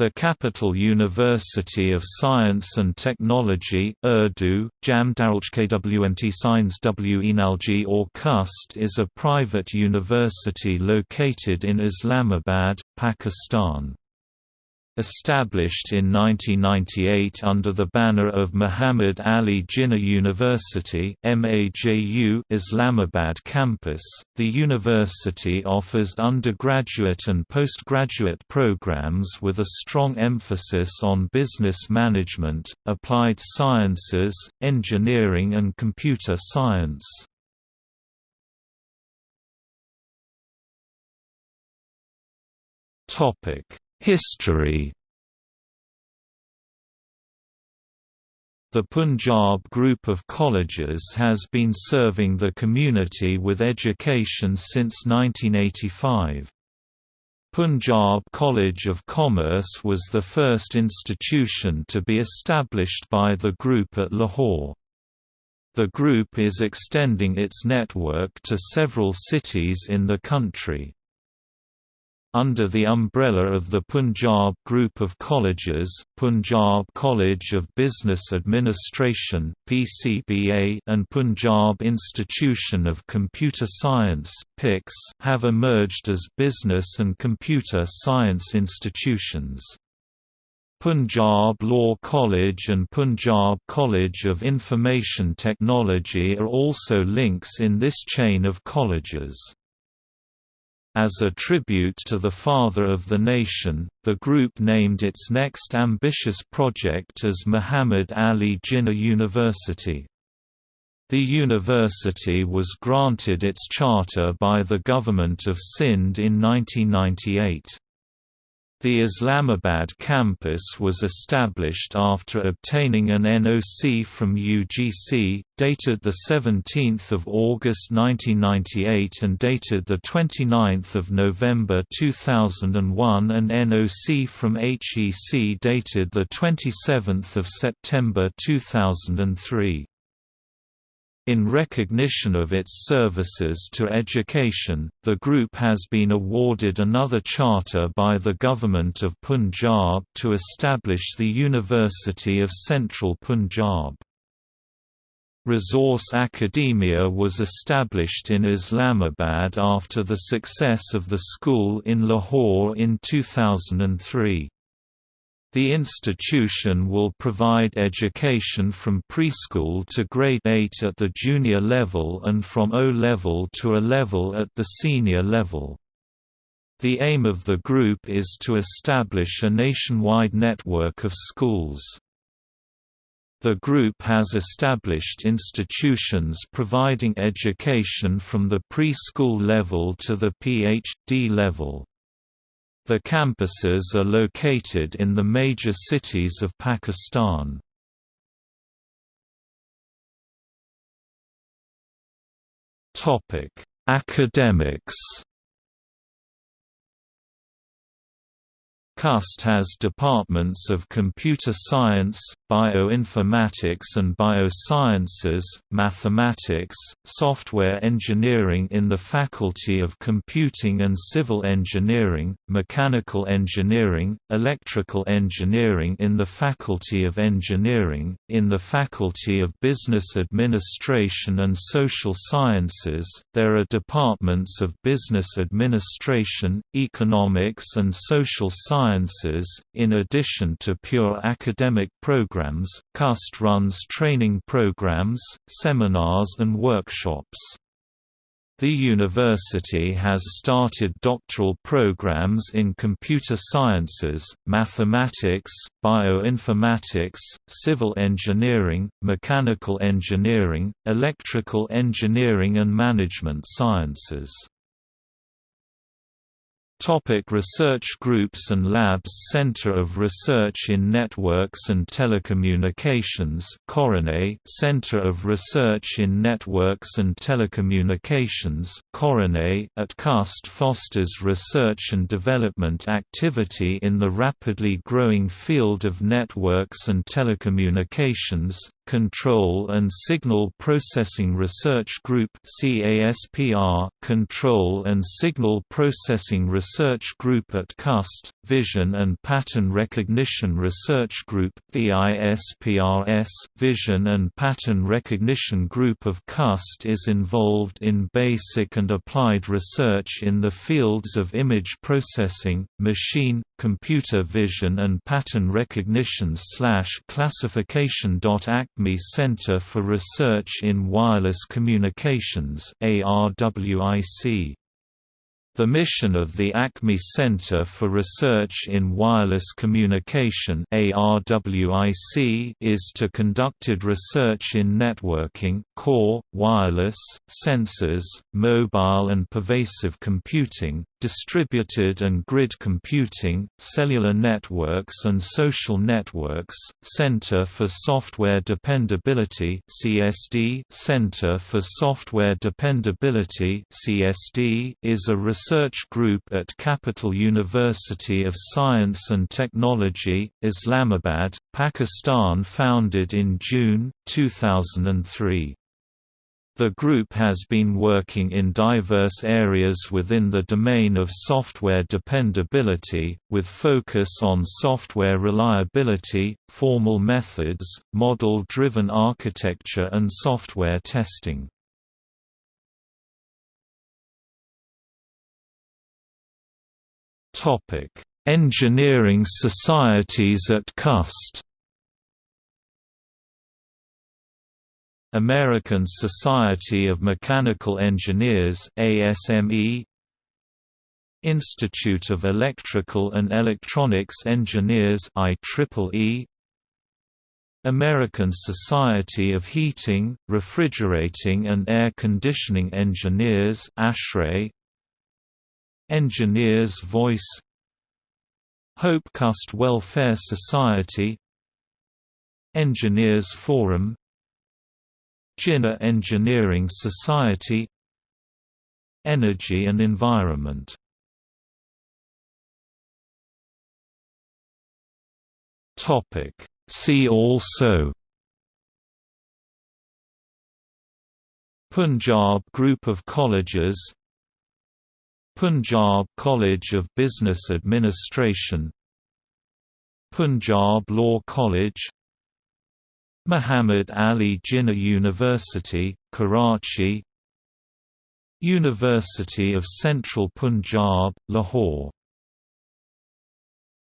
The Capital University of Science and Technology Urdu, Jam Darulkwmt Science W or CUST is a private university located in Islamabad, Pakistan. Established in 1998 under the banner of Muhammad Ali Jinnah University Islamabad campus, the university offers undergraduate and postgraduate programs with a strong emphasis on business management, applied sciences, engineering and computer science. Topic History The Punjab Group of Colleges has been serving the community with education since 1985. Punjab College of Commerce was the first institution to be established by the group at Lahore. The group is extending its network to several cities in the country. Under the umbrella of the Punjab Group of Colleges, Punjab College of Business Administration and Punjab Institution of Computer Science have emerged as business and computer science institutions. Punjab Law College and Punjab College of Information Technology are also links in this chain of colleges. As a tribute to the father of the nation, the group named its next ambitious project as Muhammad Ali Jinnah University. The university was granted its charter by the Government of Sindh in 1998. The Islamabad campus was established after obtaining an NOC from UGC, dated 17 August 1998 and dated 29 November 2001 and NOC from HEC dated 27 September 2003. In recognition of its services to education, the group has been awarded another charter by the Government of Punjab to establish the University of Central Punjab. Resource Academia was established in Islamabad after the success of the school in Lahore in 2003. The institution will provide education from preschool to grade 8 at the junior level and from O-level to A level at the senior level. The aim of the group is to establish a nationwide network of schools. The group has established institutions providing education from the preschool level to the PhD level. The campuses are located in the major cities of Pakistan. Topic: Academics CUST has departments of computer science, bioinformatics and biosciences, mathematics, software engineering in the Faculty of Computing and Civil Engineering, mechanical engineering, electrical engineering in the Faculty of Engineering, in the Faculty of Business Administration and Social Sciences. There are departments of business administration, economics and social sciences. In addition to pure academic programs, CUST runs training programs, seminars, and workshops. The university has started doctoral programs in computer sciences, mathematics, bioinformatics, civil engineering, mechanical engineering, electrical engineering and management sciences. Topic research groups and labs Center of Research in Networks and Telecommunications Coronet Center of Research in Networks and Telecommunications Coronet at CUST fosters research and development activity in the rapidly growing field of networks and telecommunications Control and Signal Processing Research Group Control and Signal Processing Research Group at CUST, Vision and Pattern Recognition Research Group VISPRS Vision and Pattern Recognition Group of CUST is involved in basic and applied research in the fields of image processing, machine, computer vision and pattern recognition classification. Acme Center for Research in Wireless Communications ARWIC the mission of the Acme Center for Research in Wireless Communication is to conducted research in networking, core, wireless, sensors, mobile and pervasive computing, distributed and grid computing, cellular networks and social networks, Center for Software Dependability (CSD), Center for Software Dependability (CSD) is a research group at Capital University of Science and Technology, Islamabad, Pakistan founded in June 2003. The group has been working in diverse areas within the domain of software dependability, with focus on software reliability, formal methods, model-driven architecture and software testing. Engineering societies at CUST. American Society of Mechanical Engineers ASME Institute of Electrical and Electronics Engineers IEEE American Society of Heating, Refrigerating and Air Conditioning Engineers ASHRAE Engineers Voice. Hope Cust Welfare Society. Engineers Forum. Jinnah Engineering Society. Energy and Environment. See also. Punjab Group of Colleges Punjab College of Business Administration Punjab Law College Muhammad Ali Jinnah University, Karachi University of Central Punjab, Lahore